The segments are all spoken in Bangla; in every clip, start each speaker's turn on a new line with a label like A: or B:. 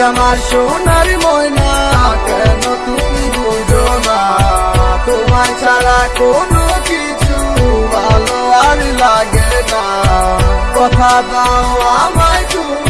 A: আমার সোনার ময়না, কেন তুমি বুঝো না? তোমার ছাড়া কোনো কিছু ভালো আর লাগে না। কথা দাও আমায় তুমি।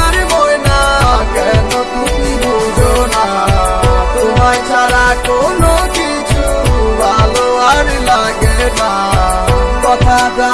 A: ছাড়া কোনো কিছু ভালো আর লাগে না। কথাটা